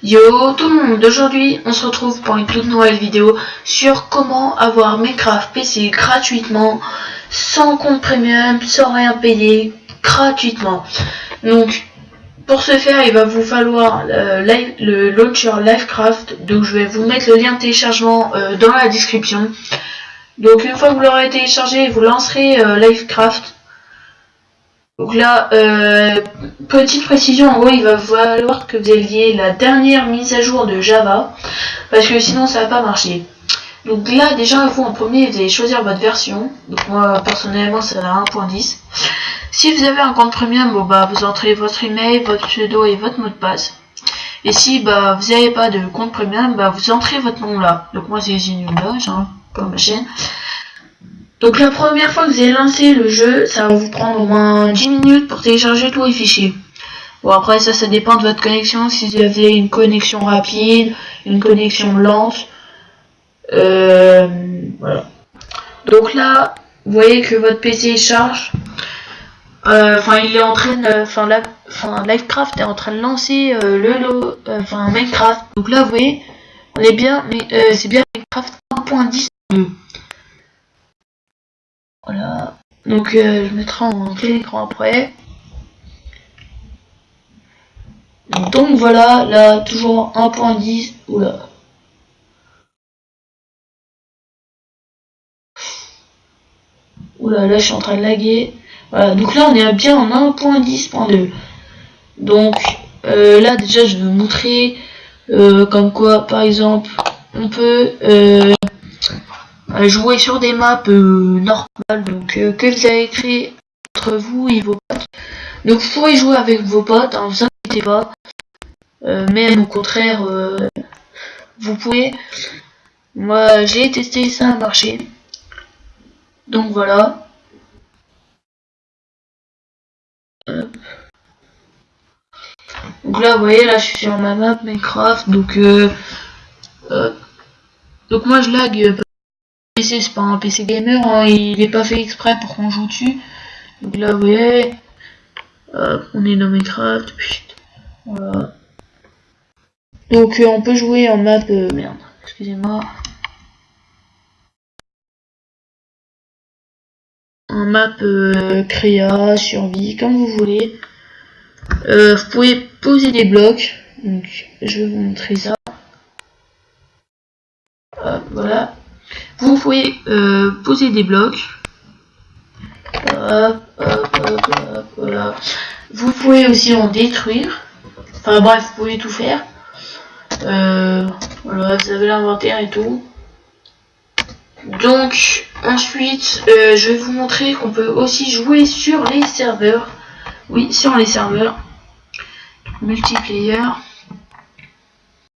Yo tout le monde, aujourd'hui on se retrouve pour une toute nouvelle vidéo sur comment avoir Minecraft PC gratuitement, sans compte premium, sans rien payer, gratuitement. Donc pour ce faire il va vous falloir euh, le launcher Livecraft, donc je vais vous mettre le lien de téléchargement euh, dans la description. Donc une fois que vous l'aurez téléchargé, vous lancerez euh, Livecraft. Donc là, euh, petite précision, en gros, il va falloir que vous ayez la dernière mise à jour de Java, parce que sinon ça va pas marcher. Donc là, déjà, vous en premier, vous allez choisir votre version. Donc moi, personnellement, c'est la 1.10. Si vous avez un compte premium, bon bah vous entrez votre email, votre pseudo et votre mot de passe. Et si bah vous n'avez pas de compte premium, bah vous entrez votre nom là. Donc moi c'est Zinulage, hein, comme ma chaîne. Donc la première fois que vous allez lancer le jeu, ça va vous prendre au moins 10 minutes pour télécharger tous les fichiers. Bon après ça, ça dépend de votre connexion. Si vous avez une connexion rapide, une connexion lente. Euh, voilà. Donc là, vous voyez que votre PC charge. Euh, enfin, il est en train de, enfin, Livecraft est en train de lancer euh, le lot, enfin Minecraft. Donc là, vous voyez, on est bien, mais c'est bien Minecraft 1.10. Voilà. Donc euh, je mettrai en plein écran après. Donc voilà, là toujours 1.10. Oula. Oula, là je suis en train de laguer. Voilà, donc là on est bien en 1.10.2. Donc euh, là déjà je vais vous montrer euh, comme quoi par exemple on peut jouer sur des maps euh, normales, donc euh, que vous avez créé entre vous et vos potes. Donc vous pouvez jouer avec vos potes, hein, vous inquiétez pas. Euh, même au contraire, vous pouvez. Moi j'ai testé, ça marché. Donc voilà. Donc là, vous voyez, là, je suis sur ma map Minecraft, donc donc moi je lag c'est pas un PC gamer, hein, il est pas fait exprès pour qu'on joue dessus. Donc là, vous voyez, on est dans Minecraft, voilà. Donc euh, on peut jouer en map, euh, merde, excusez-moi. En map euh, créa, survie, comme vous voulez. vous pouvez poser des blocs, donc je vais vous montrer ça. voilà. Vous pouvez euh, poser des blocs. Vous pouvez aussi en détruire. Enfin bref, vous pouvez tout faire. Euh, voilà, vous avez l'inventaire et tout. Donc ensuite, euh, je vais vous montrer qu'on peut aussi jouer sur les serveurs. Oui, sur les serveurs. Multiplayer.